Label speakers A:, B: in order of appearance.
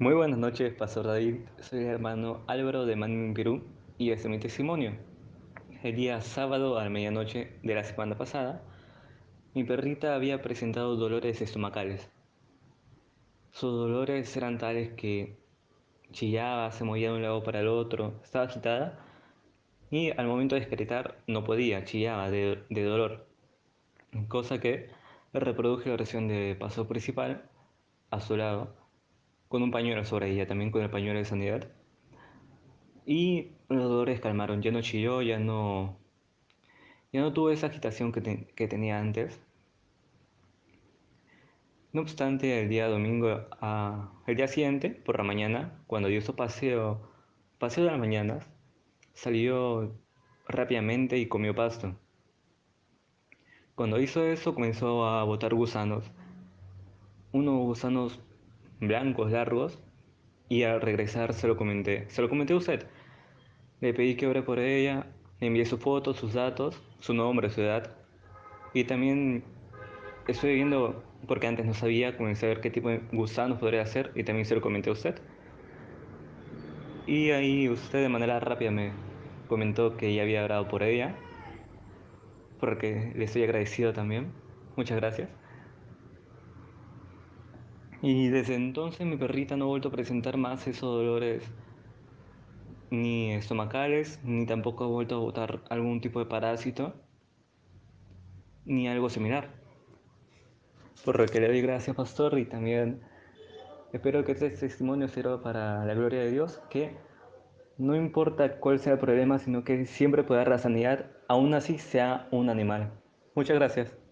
A: Muy buenas noches, Pastor David. Soy el hermano Álvaro de Manin, Perú, y este es mi testimonio. El día sábado a medianoche de la semana pasada, mi perrita había presentado dolores estomacales. Sus dolores eran tales que chillaba, se movía de un lado para el otro, estaba agitada y al momento de excretar no podía, chillaba de, de dolor. Cosa que reproduje la oración de paso principal a su lado con un pañuelo sobre ella, también con el pañuelo de sanidad. Y los dolores calmaron, ya no chilló, ya no, ya no tuvo esa agitación que, que tenía antes. No obstante, el día domingo, ah, el día siguiente, por la mañana, cuando dio su paseo, paseo de las mañanas, salió rápidamente y comió pasto. Cuando hizo eso, comenzó a botar gusanos. Unos gusanos blancos largos y al regresar se lo comenté. Se lo comenté a usted. Le pedí que ore por ella, le envié su foto, sus datos, su nombre, su edad. Y también estoy viendo, porque antes no sabía, comencé a ver qué tipo de gusanos podría hacer y también se lo comenté a usted. Y ahí usted de manera rápida me comentó que ya había orado por ella, porque le estoy agradecido también. Muchas gracias. Y desde entonces mi perrita no ha vuelto a presentar más esos dolores ni estomacales, ni tampoco ha vuelto a botar algún tipo de parásito, ni algo similar. Por lo que le doy gracias, pastor, y también espero que este testimonio sirva para la gloria de Dios, que no importa cuál sea el problema, sino que siempre pueda dar la sanidad, aún así sea un animal. Muchas gracias.